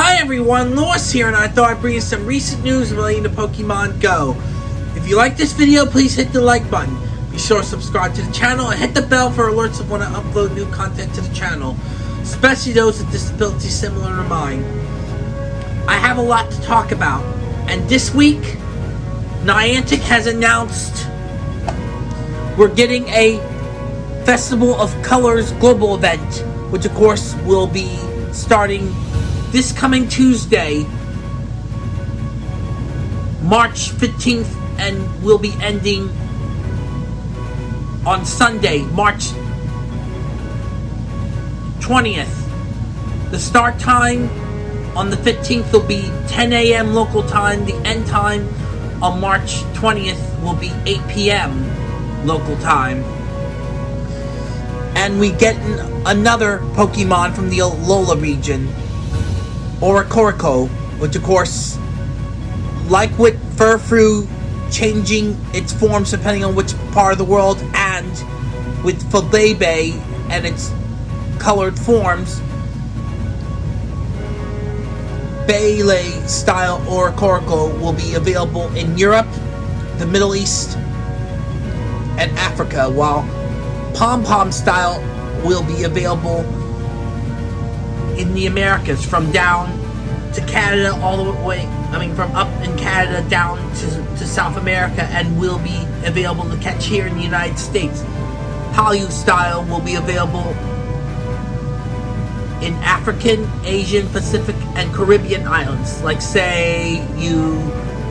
Hi everyone, Lois here, and I thought I'd bring you some recent news relating to Pokemon Go. If you like this video, please hit the like button. Be sure to subscribe to the channel and hit the bell for alerts of when I upload new content to the channel, especially those with disabilities similar to mine. I have a lot to talk about, and this week, Niantic has announced we're getting a Festival of Colors global event, which of course will be starting this coming Tuesday, March 15th, and will be ending on Sunday, March 20th. The start time on the 15th will be 10 a.m. local time. The end time on March 20th will be 8 p.m. local time. And we get another Pokemon from the Alola region, Oricorio, which of course, like with Furfrou, changing its forms depending on which part of the world, and with Flabebe and its colored forms, Beyblade style Oricorio will be available in Europe, the Middle East, and Africa, while Pom Pom style will be available in the Americas from down to Canada all the way, I mean from up in Canada down to, to South America and will be available to catch here in the United States. Hallyu style will be available in African, Asian, Pacific, and Caribbean islands. Like say you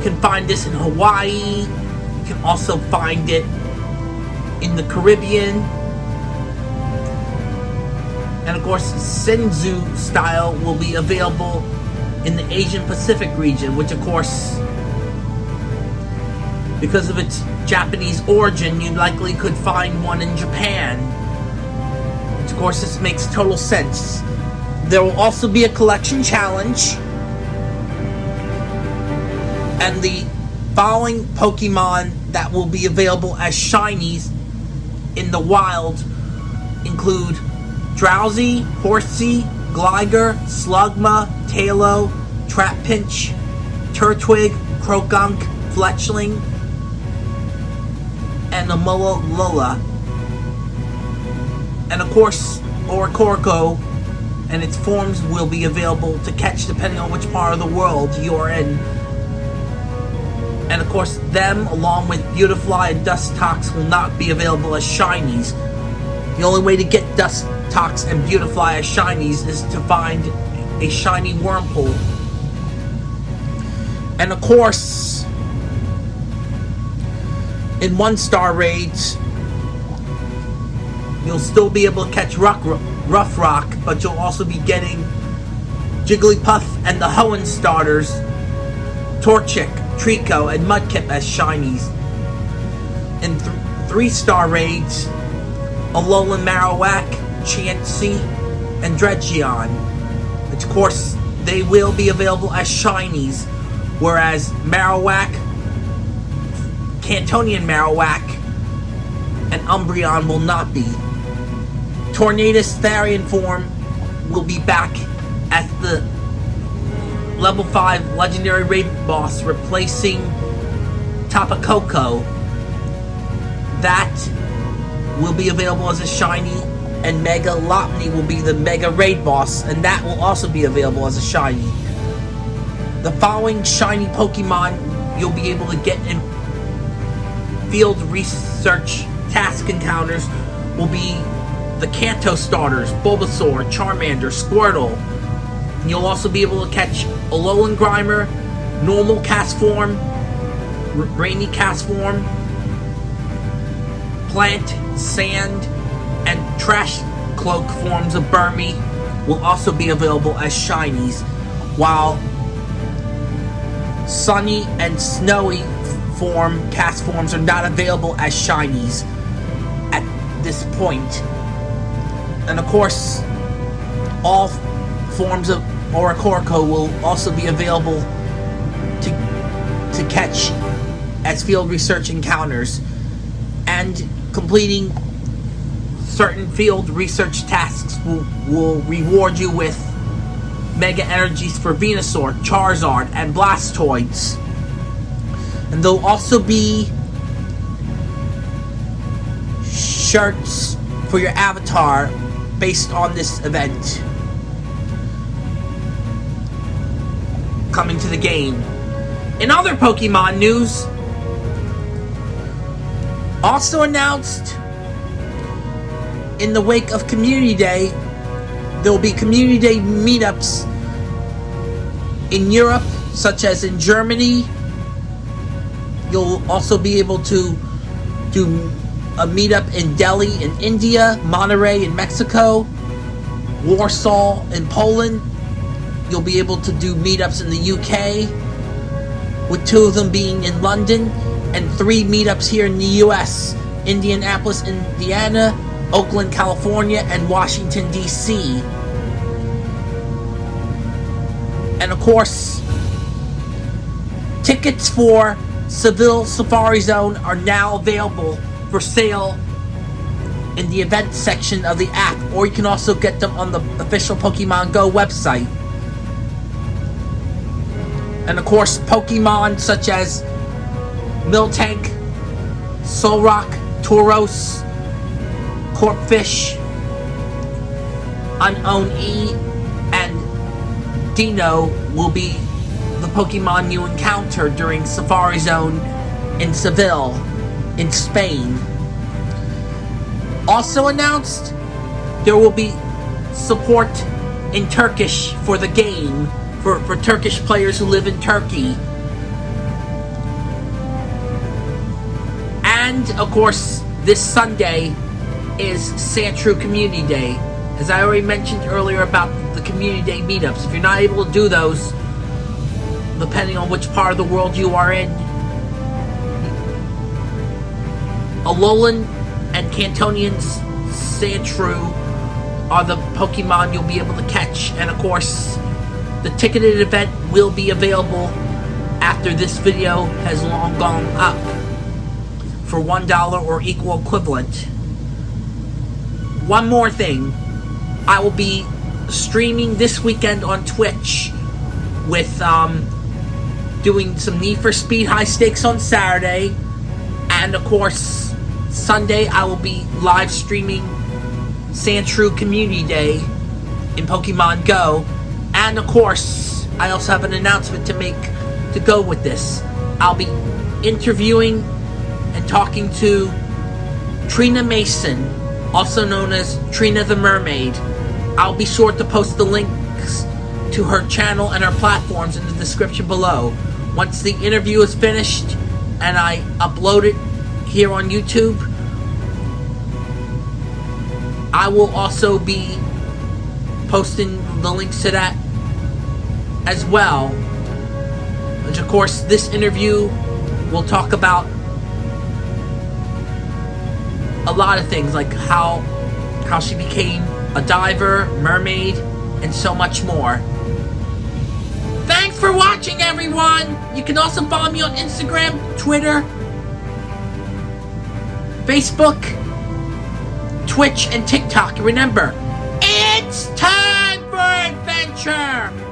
can find this in Hawaii, you can also find it in the Caribbean, and of course Sensu style will be available in the Asian Pacific region, which of course because of its Japanese origin, you likely could find one in Japan. Which of course this makes total sense. There will also be a collection challenge. And the following Pokemon that will be available as shinies in the wild include Drowzee, Horsea, Gligar, Slugma, Taillow, Trapinch, Turtwig, Croagunk, Fletchling, and Alomomola. And of course, Oricorio and its forms will be available to catch depending on which part of the world you're in. And of course, them along with Beautifly and Dustox will not be available as shinies. The only way to get Dustox and Beautifly as shinies is to find a shiny Wurmple. And of course, in one star raids, you'll still be able to catch Rock, Rough Rock, but you'll also be getting Jigglypuff and the Hoenn starters, Torchic, Treecko, and Mudkip as shinies. In th three star raids, Alolan Marowak, Chansey, and Dredgeon. Of course, they will be available as shinies, whereas Marowak, Kantonian Marowak, and Umbreon will not be. Tornadus Therian form will be back as the level 5 legendary raid boss replacing Tapu Koko. That will be available as a shiny and Mega Lopunny will be the Mega Raid boss and that will also be available as a shiny. The following shiny Pokemon you'll be able to get in field research task encounters will be the Kanto starters, Bulbasaur, Charmander, Squirtle. You'll also be able to catch Alolan Grimer, normal Castform, rainy Castform, plant, sand, and trash cloak forms of Burmy will also be available as shinies, while sunny and snowy form cast forms are not available as shinies at this point. And of course, all forms of Oricorio will also be available to, to catch as field research encounters and completing certain field research tasks will, will reward you with Mega Energies for Venusaur, Charizard, and Blastoise. And there'll also be shirts for your avatar based on this event. Coming to the game. In other Pokemon news, also announced in the wake of Community Day, there will be Community Day meetups in Europe, such as in Germany. You'll also be able to do a meetup in Delhi in India, Monterrey in Mexico, Warsaw in Poland. You'll be able to do meetups in the UK, with two of them being in London, and three meetups here in the US Indianapolis, Indiana, Oakland, California, and Washington, D.C. And of course, tickets for Seville Safari Zone are now available for sale in the event section of the app, or you can also get them on the official Pokemon Go website. And of course, Pokemon such as Miltank, Solrock, Tauros, Corphish, Unown E, and Dino will be the Pokemon you encounter during Safari Zone in Seville in Spain. Also announced, there will be support in Turkish for the game for, for Turkish players who live in Turkey. And, of course, this Sunday is Sandshrew Community Day. As I already mentioned earlier about the Community Day meetups, if you're not able to do those, depending on which part of the world you are in, Alolan and Kantonian Sandshrew are the Pokemon you'll be able to catch. And of course, the ticketed event will be available after this video has long gone up for $1 or equal equivalent. One more thing. I will be streaming this weekend on Twitch with um, doing some Need for Speed high stakes on Saturday. And of course, Sunday, I will be live streaming Sandshrew Community Day in Pokemon Go. And of course, I also have an announcement to make to go with this. I'll be interviewing and talking to Trina Mason, also known as Trina the Mermaid. I'll be sure to post the links to her channel and her platforms in the description below. Once the interview is finished and I upload it here on YouTube. I will also be posting the links to that as well. Which, of course, this interview will talk about a lot of things, like how how she became a diver, mermaid, and so much more. Thanks for watching, everyone! You can also follow me on Instagram, Twitter, Facebook, Twitch, and TikTok. Remember, it's time for adventure!